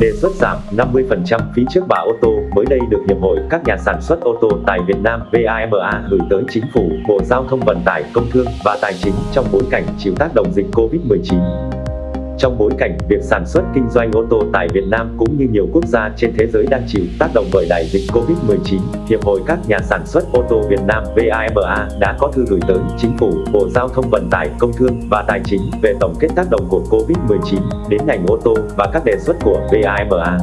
đề xuất giảm 50% phí trước bạ ô tô mới đây được Hiệp hội các nhà sản xuất ô tô tại Việt Nam VAMA gửi tới Chính phủ, Bộ Giao thông Vận tải, Công Thương và Tài chính trong bối cảnh chịu tác động dịch Covid-19. Trong bối cảnh việc sản xuất kinh doanh ô tô tại Việt Nam cũng như nhiều quốc gia trên thế giới đang chịu tác động bởi đại dịch Covid-19, Hiệp hội các nhà sản xuất ô tô Việt Nam VAMA đã có thư gửi tới Chính phủ, Bộ Giao thông Vận tải, Công Thương và Tài chính về tổng kết tác động của Covid-19 đến ngành ô tô và các đề xuất của VAMA.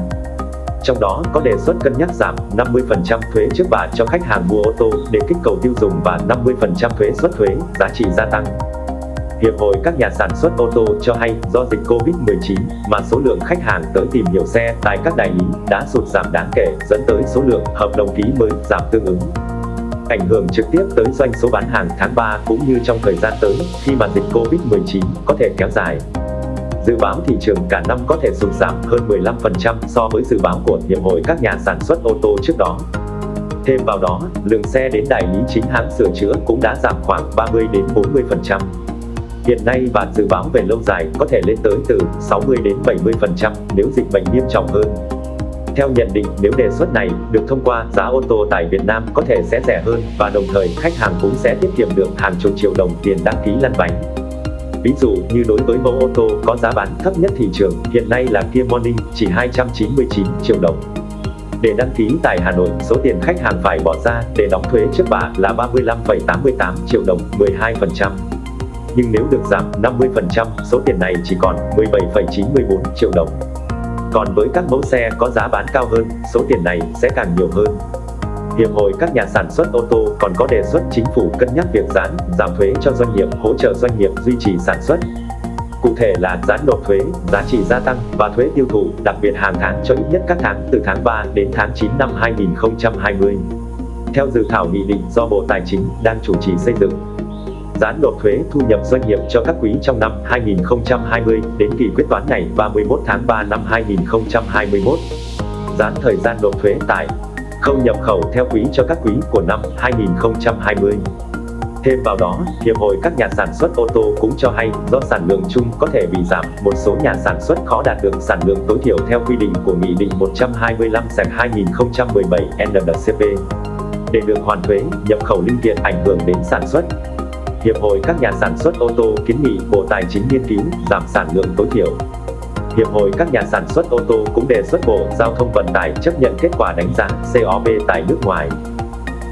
Trong đó có đề xuất cân nhắc giảm 50% thuế trước bạ cho khách hàng mua ô tô để kích cầu tiêu dùng và 50% thuế suất thuế, giá trị gia tăng. Hiệp hội các nhà sản xuất ô tô cho hay do dịch Covid-19 mà số lượng khách hàng tới tìm hiểu xe tại các đại lý đã sụt giảm đáng kể dẫn tới số lượng hợp đồng ký mới giảm tương ứng. Ảnh hưởng trực tiếp tới doanh số bán hàng tháng 3 cũng như trong thời gian tới khi mà dịch Covid-19 có thể kéo dài. Dự báo thị trường cả năm có thể sụt giảm hơn 15% so với dự báo của Hiệp hội các nhà sản xuất ô tô trước đó. Thêm vào đó, lượng xe đến đại lý chính hãng sửa chữa cũng đã giảm khoảng 30 đến 40%. Hiện nay và dự báo về lâu dài có thể lên tới từ 60 đến 70% nếu dịch bệnh nghiêm trọng hơn. Theo nhận định, nếu đề xuất này được thông qua, giá ô tô tại Việt Nam có thể sẽ rẻ hơn và đồng thời khách hàng cũng sẽ tiết kiệm được hàng chục triệu đồng tiền đăng ký lăn bánh. Ví dụ như đối với mẫu ô tô có giá bán thấp nhất thị trường, hiện nay là Kia Morning, chỉ 299 triệu đồng. Để đăng ký tại Hà Nội, số tiền khách hàng phải bỏ ra để đóng thuế trước bạ là 35,88 triệu đồng, 12% nhưng nếu được giảm 50%, số tiền này chỉ còn 17,94 triệu đồng. Còn với các mẫu xe có giá bán cao hơn, số tiền này sẽ càng nhiều hơn. Hiệp hội các nhà sản xuất ô tô còn có đề xuất chính phủ cân nhắc việc giãn, giảm thuế cho doanh nghiệp, hỗ trợ doanh nghiệp duy trì sản xuất. Cụ thể là giãn nộp thuế, giá trị gia tăng và thuế tiêu thụ, đặc biệt hàng tháng cho ít nhất các tháng từ tháng 3 đến tháng 9 năm 2020. Theo dự thảo nghị định do Bộ Tài chính đang chủ trì xây dựng, giãn nộp thuế thu nhập doanh nghiệp cho các quý trong năm 2020 đến kỳ quyết toán ngày 31 tháng 3 năm 2021. Giãn thời gian nộp thuế tại không nhập khẩu theo quý cho các quý của năm 2020. Thêm vào đó, Hiệp hội các nhà sản xuất ô tô cũng cho hay, do sản lượng chung có thể bị giảm, một số nhà sản xuất khó đạt được sản lượng tối thiểu theo quy định của Nghị định 125-2017 NDCP. Để được hoàn thuế, nhập khẩu linh kiện ảnh hưởng đến sản xuất, Hiệp hội các nhà sản xuất ô tô kiến nghị Bộ Tài chính nghiên cứu giảm sản lượng tối thiểu. Hiệp hội các nhà sản xuất ô tô cũng đề xuất Bộ Giao thông Vận tải chấp nhận kết quả đánh giá COP tại nước ngoài.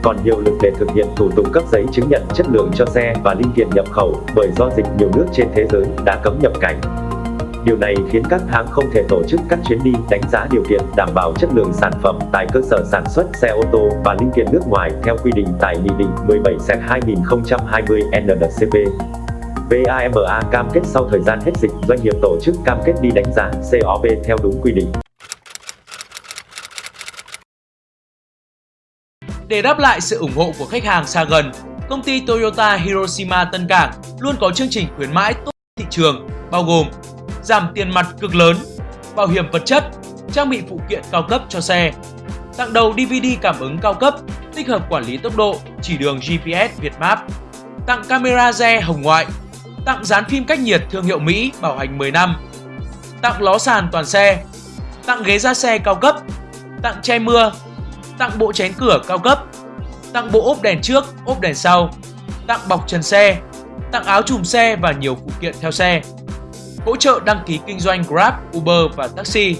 Còn nhiều lực để thực hiện thủ tục cấp giấy chứng nhận chất lượng cho xe và linh kiện nhập khẩu, bởi do dịch nhiều nước trên thế giới đã cấm nhập cảnh. Điều này khiến các hãng không thể tổ chức các chuyến đi đánh giá điều kiện đảm bảo chất lượng sản phẩm tại cơ sở sản xuất xe ô tô và linh kiện nước ngoài theo quy định tại Nghị định 17/2020 NDCP. VAMA cam kết sau thời gian hết dịch, doanh nghiệp tổ chức cam kết đi đánh giá COP theo đúng quy định. Để đáp lại sự ủng hộ của khách hàng xa gần, công ty Toyota Hiroshima Tân Cảng luôn có chương trình khuyến mãi tốt thị trường, bao gồm giảm tiền mặt cực lớn, bảo hiểm vật chất, trang bị phụ kiện cao cấp cho xe, tặng đầu DVD cảm ứng cao cấp, tích hợp quản lý tốc độ, chỉ đường GPS Việt Map, tặng camera re hồng ngoại, tặng dán phim cách nhiệt thương hiệu Mỹ bảo hành 10 năm, tặng ló sàn toàn xe, tặng ghế da xe cao cấp, tặng che mưa, tặng bộ chén cửa cao cấp, tặng bộ ốp đèn trước, ốp đèn sau, tặng bọc trần xe, tặng áo chùm xe và nhiều phụ kiện theo xe hỗ trợ đăng ký kinh doanh Grab, Uber và taxi,